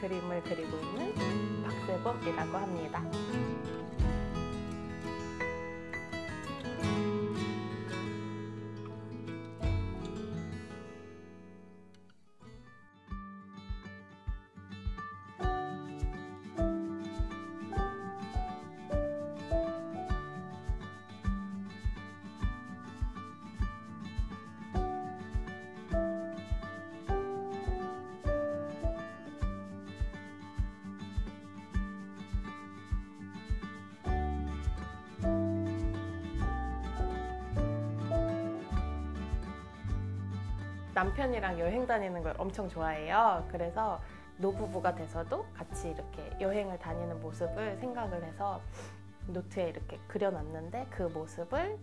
한 그림을 그리고 있는 박세범이라고 합니다. 남편이랑 여행 다니는 걸 엄청 좋아해요. 그래서 노부부가 돼서도 같이 이렇게 여행을 다니는 모습을 생각을 해서 노트에 이렇게 그려놨는데 그 모습을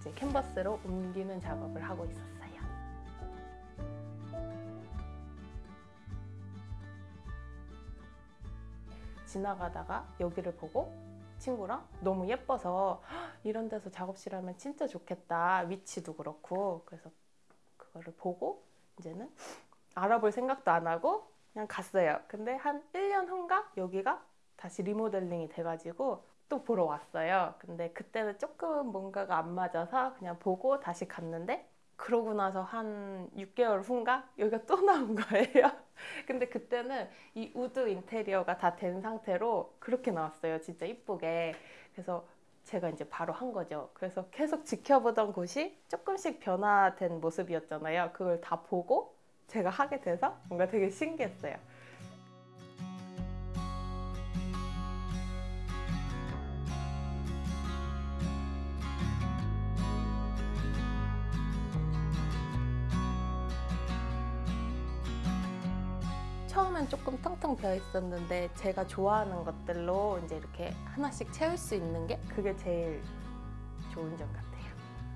이제 캔버스로 옮기는 작업을 하고 있었어요. 지나가다가 여기를 보고 친구랑 너무 예뻐서 "헉, 이런 데서 작업실 하면 진짜 좋겠다. 위치도 그렇고. 그래서 그거를 보고 이제는 알아볼 생각도 안 하고 그냥 갔어요. 근데 한 1년 후인가 여기가 다시 리모델링이 돼가지고 또 보러 왔어요. 근데 그때는 조금 뭔가가 안 맞아서 그냥 보고 다시 갔는데 그러고 나서 한 6개월 후인가 여기가 또 나온 거예요. 근데 그때는 이 wood 인테리어가 다 된 상태로 그렇게 나왔어요. 진짜 이쁘게. 그래서 제가 이제 바로 한 거죠. 그래서 계속 지켜보던 곳이 조금씩 변화된 모습이었잖아요. 그걸 다 보고 제가 하게 돼서 뭔가 되게 신기했어요. 처음엔 조금 텅텅 비어 있었는데 제가 좋아하는 것들로 이제 이렇게 하나씩 채울 수 있는 게 그게 제일 좋은 점 같아요.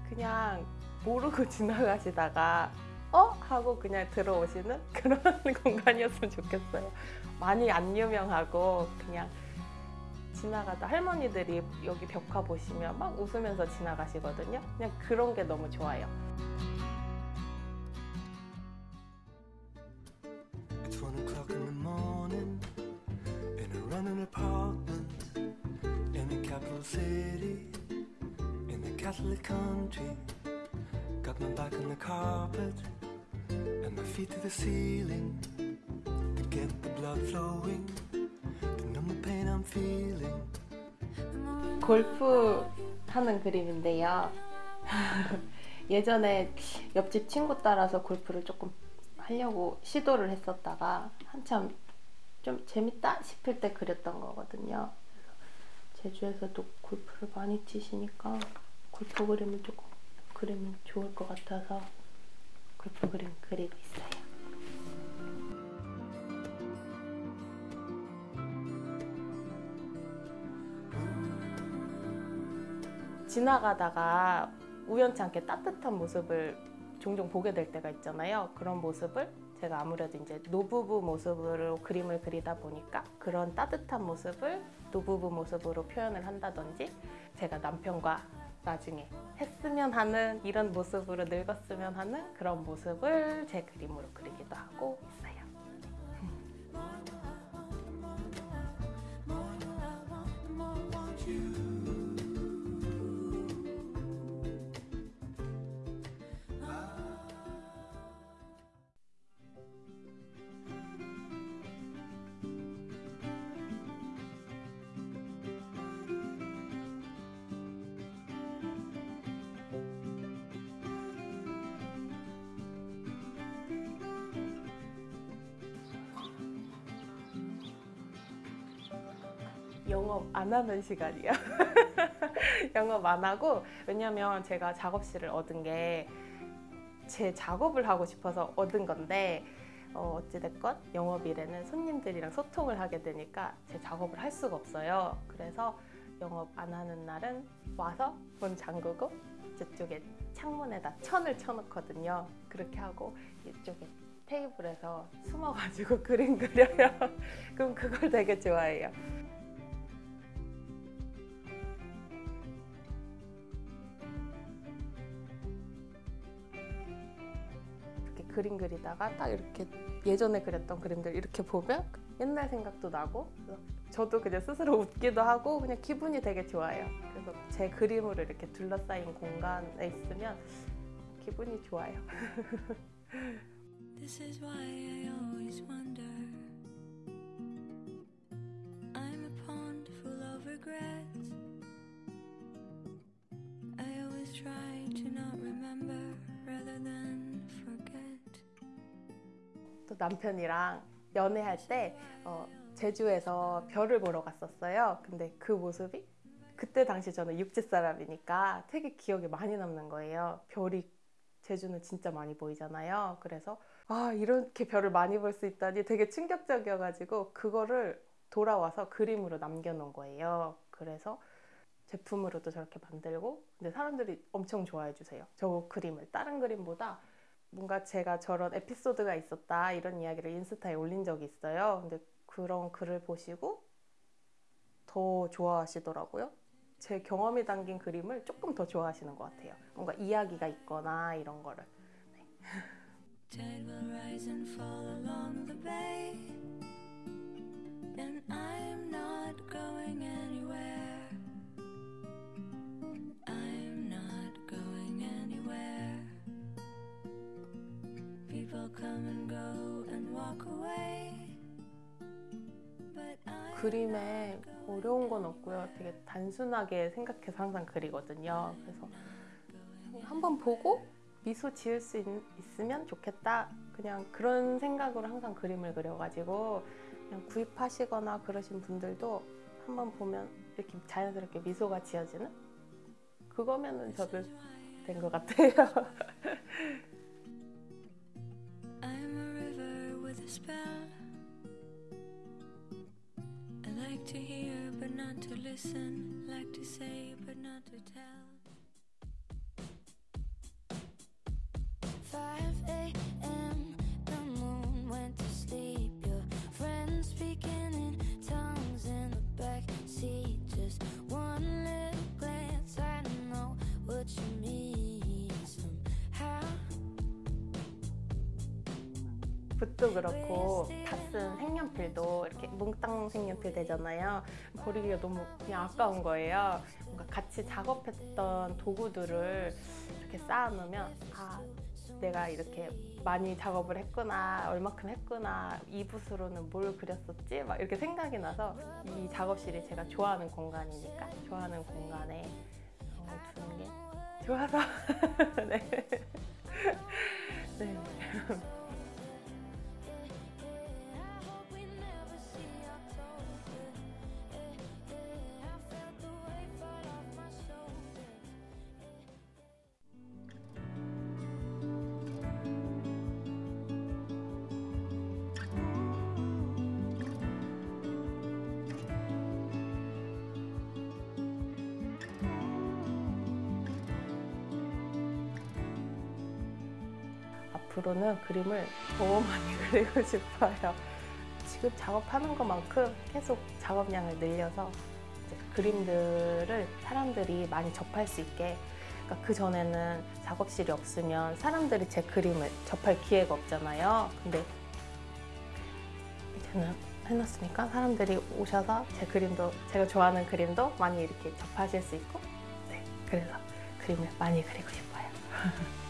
그냥 모르고 지나가시다가 어? 하고 그냥 들어오시는 그런 공간이었으면 좋겠어요. 많이 안 유명하고 그냥 지나가다 할머니들이 여기 벽화 보시면 막 웃으면서 지나가시거든요. 그냥 그런 게 너무 좋아요. In a running apartment in a capital city in a Catholic country. Got my back on the carpet and my feet to the ceiling to get the blood flowing, to numb the pain I'm feeling. 골프 하는 그림인데요. 예전에 옆집 친구 따라서 골프를 조금 하려고 시도를 했었다가 한참 좀 재밌다 싶을 때 그렸던 거거든요. 제주에서도 골프를 많이 치시니까 골프 그림을 조금 그리면 좋을 것 같아서 골프 그림 그리고 있어요. 지나가다가 우연치 않게 따뜻한 모습을 종종 보게 될 때가 있잖아요. 그런 모습을 제가 아무래도 이제 노부부 모습으로 그림을 그리다 보니까 그런 따뜻한 모습을 노부부 모습으로 표현을 한다든지 제가 남편과 나중에 했으면 하는 이런 모습으로 늙었으면 하는 그런 모습을 제 그림으로 그리기도 하고 있어요. 영업 안 하는 시간이야. 영업 안 하고 왜냐면 제가 작업실을 얻은 게 제 작업을 하고 싶어서 얻은 건데 어, 어찌됐건 영업일에는 손님들이랑 소통을 하게 되니까 제 작업을 할 수가 없어요. 그래서 영업 안 하는 날은 와서 문 잠그고 저쪽에 창문에다 천을 쳐놓거든요. 그렇게 하고 이쪽에 테이블에서 숨어가지고 그림 그려요. 그럼 그걸 되게 좋아해요. 그림 그리다가 딱 이렇게 예전에 그렸던 그림들 이렇게 보면 옛날 생각도 나고 저도 그냥 스스로 웃기도 하고 그냥 기분이 되게 좋아요. 그래서 제 그림으로 이렇게 둘러싸인 공간에 있으면 기분이 좋아요. 또 남편이랑 연애할 때 어, 제주에서 별을 보러 갔었어요. 근데 그 모습이 그때 당시 저는 육지 사람이니까 되게 기억에 많이 남는 거예요. 별이 제주는 진짜 많이 보이잖아요. 그래서 아 이렇게 별을 많이 볼 수 있다니 되게 충격적이어가지고 그거를 돌아와서 그림으로 남겨놓은 거예요. 그래서 제품으로도 저렇게 만들고 근데 사람들이 엄청 좋아해 주세요. 저 그림을 다른 그림보다 뭔가 제가 저런 에피소드가 있었다 이런 이야기를 인스타에 올린 적이 있어요. 근데 그런 글을 보시고 더 좋아하시더라고요. 제 경험이 담긴 그림을 조금 더 좋아하시는 것 같아요. 뭔가 이야기가 있거나 이런 거를. Anywhere. 그림에 어려운 건 없고요. 되게 단순하게 생각해서 항상 그리거든요. 그래서 한번 보고 미소 지을 수 있, 있으면 좋겠다. 그냥 그런 생각으로 항상 그림을 그려가지고 그냥 구입하시거나 그러신 분들도 한번 보면 이렇게 자연스럽게 미소가 지어지는 그거면은 저도 된 것 같아요. spell. I like to hear but not to listen, like to say but not to tell. 5 붓도 그렇고 다 쓴 색연필도 이렇게 몽땅 색연필 되잖아요. 버리기가 너무 그냥 아까운 거예요. 뭔가 같이 작업했던 도구들을 이렇게 쌓아놓으면 아 내가 이렇게 많이 작업을 했구나 얼마큼 했구나 이 붓으로는 뭘 그렸었지 막 이렇게 생각이 나서 이 작업실이 제가 좋아하는 공간이니까 좋아하는 공간에 어, 두는 게 좋아서 네. 네. 앞으로는 그림을 더 많이 그리고 싶어요. 지금 작업하는 것만큼 계속 작업량을 늘려서 그림들을 사람들이 많이 접할 수 있게 그러니까 그 전에는 작업실이 없으면 사람들이 제 그림을 접할 기회가 없잖아요. 근데 이제는 해놨으니까 사람들이 오셔서 제 그림도 제가 좋아하는 그림도 많이 이렇게 접하실 수 있고 네 그래서 그림을 많이 그리고 싶어요.